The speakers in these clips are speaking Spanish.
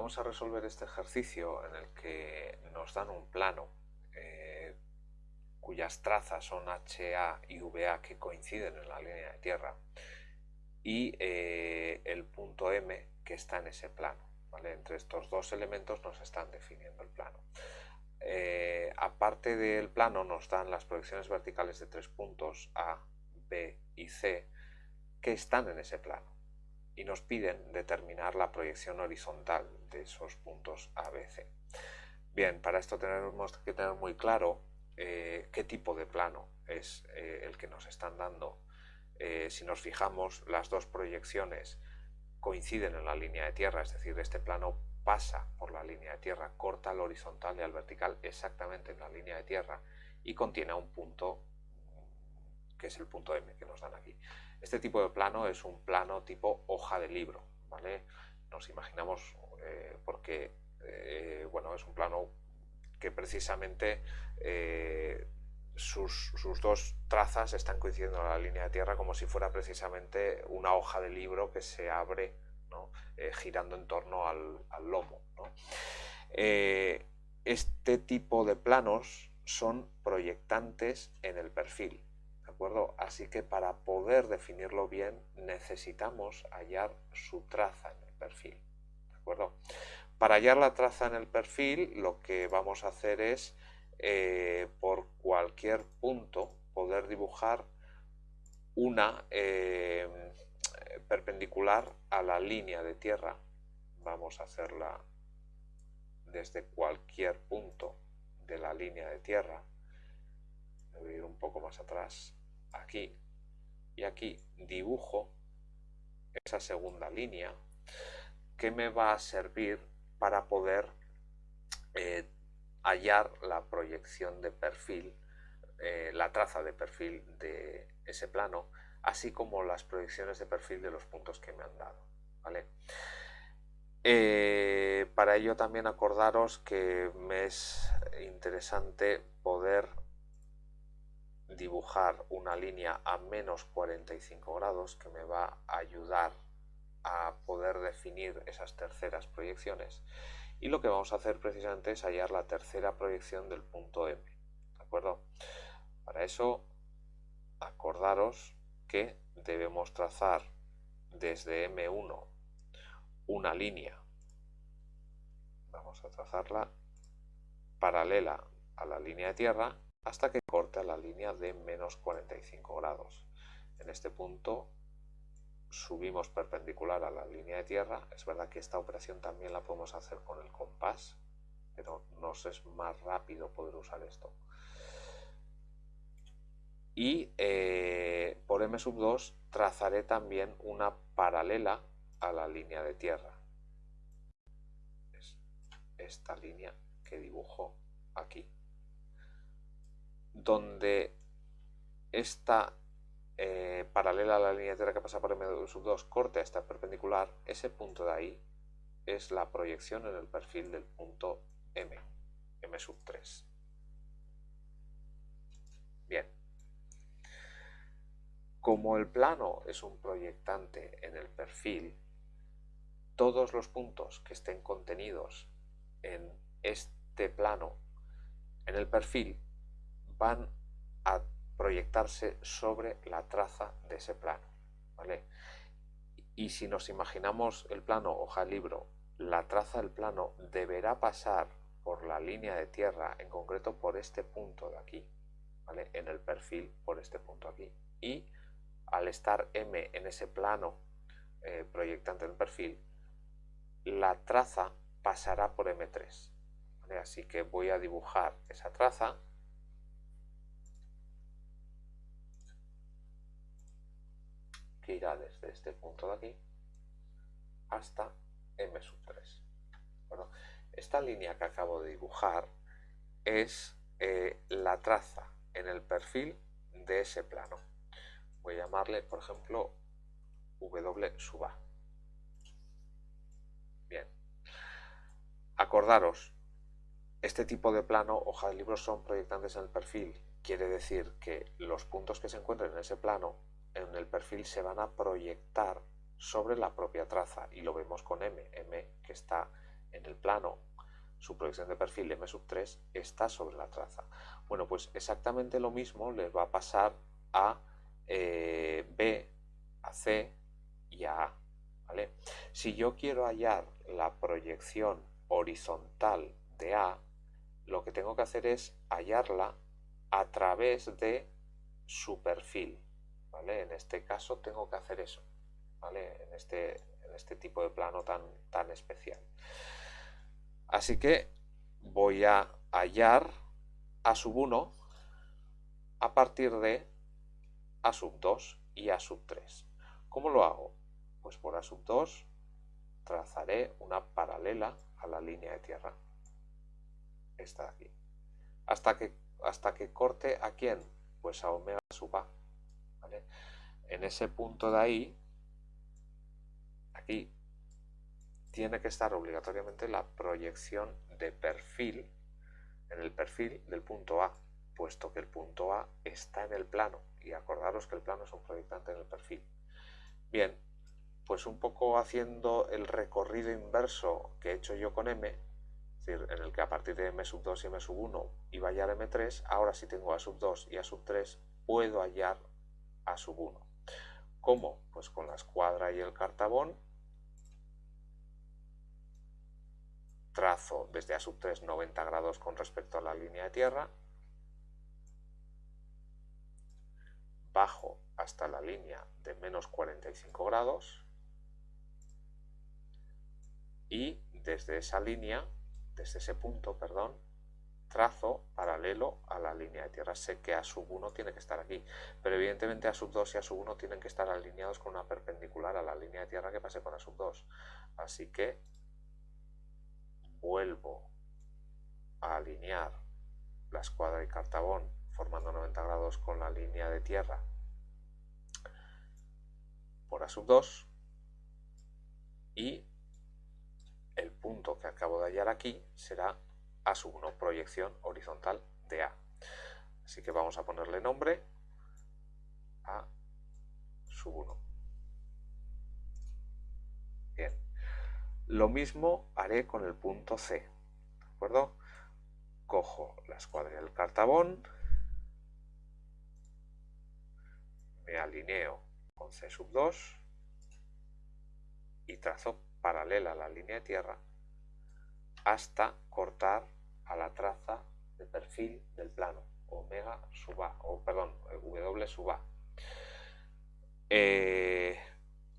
vamos a resolver este ejercicio en el que nos dan un plano eh, cuyas trazas son HA y VA que coinciden en la línea de tierra y eh, el punto M que está en ese plano. Entre estos dos elementos nos están definiendo el plano. Eh, aparte del plano nos dan las proyecciones verticales de tres puntos A, B y C que están en ese plano y nos piden determinar la proyección horizontal de esos puntos A, B, C. Bien, para esto tenemos que tener muy claro eh, qué tipo de plano es eh, el que nos están dando. si nos fijamos, las dos proyecciones coinciden en la línea de tierra, es decir, este plano pasa por la línea de tierra, corta al horizontal y al vertical exactamente en la línea de tierra y contiene un punto que es el punto M que nos dan aquí. Este tipo de plano es un plano tipo de libro, ¿vale? Nos imaginamos eh, porque, eh, bueno, es un plano que precisamente eh, sus, dos trazas están coincidiendo en la línea de tierra como si fuera precisamente una hoja de libro que se abre eh, girando en torno al, lomo. Este tipo de planos son proyectantes en el perfil. ¿De acuerdo? Así que para poder definirlo bien necesitamos hallar su traza en el perfil. ¿de acuerdo? Para hallar la traza en el perfil lo que vamos a hacer es eh, por cualquier punto poder dibujar una eh, perpendicular a la línea de tierra. Vamos a hacerla desde cualquier punto de la línea de tierra. Voy a ir un poco más atrás, aquí y aquí dibujo esa segunda línea que me va a servir para poder eh, hallar la proyección de perfil, eh, la traza de perfil de ese plano, así como las proyecciones de perfil de los puntos que me han dado. ¿vale? Eh, para ello también acordaros que me es interesante poder dibujar una línea a menos 45 grados que me va a ayudar a poder definir esas terceras proyecciones y lo que vamos a hacer precisamente es hallar la tercera proyección del punto M. ¿De acuerdo? Para eso, acordaros que debemos trazar desde M1 una línea. Vamos a trazarla paralela a la línea de tierra hasta que corte a la línea de menos 45 grados. En este punto subimos perpendicular a la línea de tierra. Es verdad que esta operación también la podemos hacer con el compás, pero nos es más rápido poder usar esto. Y eh, por M sub 2 trazaré también una paralela a la línea de tierra. Es esta línea que dibujo aquí. Donde esta eh, paralela a la línea tierra que pasa por M sub 2 corta esta perpendicular, ese punto de ahí es la proyección en el perfil del punto M, M sub 3. Bien. Como el plano es un proyectante en el perfil, todos los puntos que estén contenidos en este plano en el perfil van a proyectarse sobre la traza de ese plano. ¿vale? Y si nos imaginamos el plano hoja libro, la traza del plano deberá pasar por la línea de tierra, en concreto por este punto de aquí, ¿vale? en el perfil por este punto aquí. Y al estar M en ese plano eh, proyectante del perfil, la traza pasará por M3. Así que voy a dibujar esa traza irá desde este punto de aquí hasta m sub 3. Bueno, esta línea que acabo de dibujar es eh, la traza en el perfil de ese plano. Voy a llamarle, por ejemplo, W sub A. Bien. Acordaros, este tipo de plano, hoja de libros, son proyectantes en el perfil. Quiere decir que los puntos que se encuentren en ese plano en el perfil se van a proyectar sobre la propia traza y lo vemos con M, M que está en el plano, su proyección de perfil M sub 3 está sobre la traza. Bueno, pues exactamente lo mismo les va a pasar a eh, B, a C y a A. ¿vale? Si yo quiero hallar la proyección horizontal de A, lo que tengo que hacer es hallarla a través de su perfil. ¿Vale? En este caso tengo que hacer eso, ¿vale? en, este, este tipo de plano tan, tan especial. Así que voy a hallar A sub 1 a partir de A sub 2 y A sub 3. ¿Cómo lo hago? Pues por A sub 2 trazaré una paralela a la línea de tierra. Esta de aquí. Hasta que, hasta que corte a quién? Pues a omega sub A. En ese punto de ahí, aquí, tiene que estar obligatoriamente la proyección de perfil en el perfil del punto A, puesto que el punto A está en el plano. Y acordaros que el plano es un proyectante en el perfil. Bien, pues un poco haciendo el recorrido inverso que he hecho yo con M, es decir, en el que a partir de M sub 2 y M sub 1 iba a hallar M3, ahora si tengo A sub 2 y A sub 3 puedo hallar A sub 1. ¿Cómo? Pues con la escuadra y el cartabón trazo desde A sub 3 90 grados con respecto a la línea de tierra, bajo hasta la línea de menos 45 grados, y desde esa línea, desde ese punto, perdón, trazo paralelo a la línea de tierra. Sé que A sub 1 tiene que estar aquí, pero evidentemente A sub 2 y A sub 1 tienen que estar alineados con una perpendicular a la línea de tierra que pase con A sub 2. Así que vuelvo a alinear la escuadra y cartabón formando 90 grados con la línea de tierra por A sub 2 y el punto que acabo de hallar aquí será A sub 1, proyección horizontal de A. Así que vamos a ponerle nombre a sub 1. Bien. Lo mismo haré con el punto C. ¿De acuerdo? Cojo la escuadra del cartabón, me alineo con C sub 2 y trazo paralela a la línea de tierra hasta cortar a la traza de perfil del plano, omega sub A, o perdón, W sub A. Eh,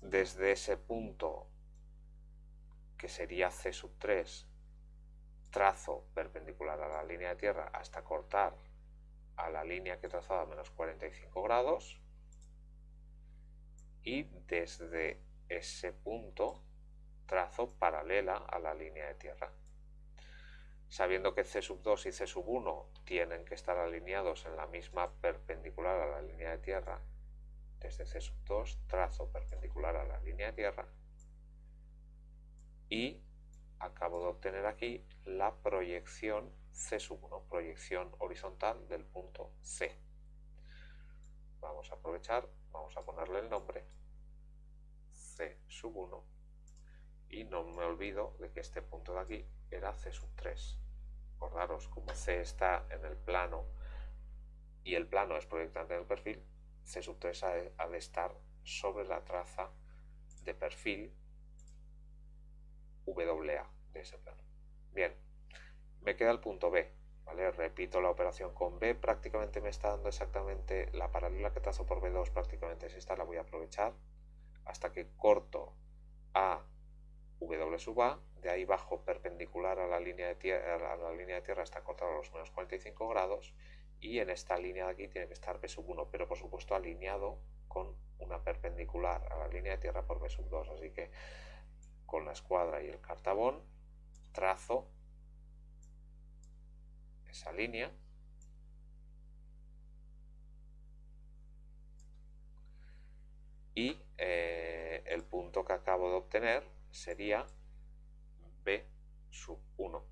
desde ese punto, que sería C sub 3, trazo perpendicular a la línea de tierra hasta cortar a la línea que he trazado a menos 45 grados y desde ese punto trazo paralela a la línea de tierra. Sabiendo que C sub 2 y C sub 1 tienen que estar alineados en la misma perpendicular a la línea de tierra, desde C sub 2 trazo perpendicular a la línea de tierra y acabo de obtener aquí la proyección C sub 1, proyección horizontal del punto C. Vamos a aprovechar, vamos a ponerle el nombre C sub 1 y no me olvido de que este punto de aquí era C sub 3. Acordaros, como C está en el plano y el plano es proyectante del perfil, C sub 3 ha de, estar sobre la traza de perfil WA de ese plano. Bien, me queda el punto B. ¿vale? Repito la operación con B, prácticamente me está dando exactamente la paralela que trazo por B2, prácticamente es esta, la voy a aprovechar hasta que corto a W sub A, de ahí bajo perpendicular a la línea de tierra, a la línea de tierra está cortado a los menos 45 grados y en esta línea de aquí tiene que estar B sub 1, pero por supuesto alineado con una perpendicular a la línea de tierra por B sub 2, así que con la escuadra y el cartabón trazo esa línea. Y eh, el punto que acabo de obtener sería B sub 1,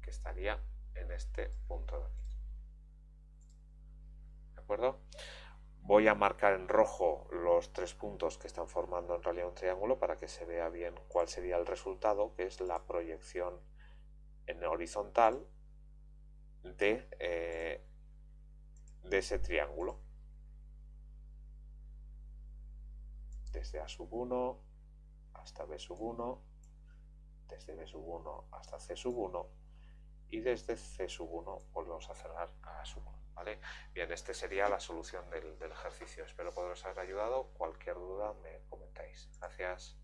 que estaría en este punto de aquí. ¿De acuerdo? Voy a marcar en rojo los tres puntos que están formando en realidad un triángulo para que se vea bien cuál sería el resultado, que es la proyección en horizontal de, eh, de ese triángulo. Desde A sub 1 hasta B sub 1, desde B sub 1 hasta C sub 1 y desde C sub 1 volvemos a cerrar a A sub 1. ¿vale? Bien, esta sería la solución del, del ejercicio. Espero poderos haber ayudado. Cualquier duda me comentáis. Gracias.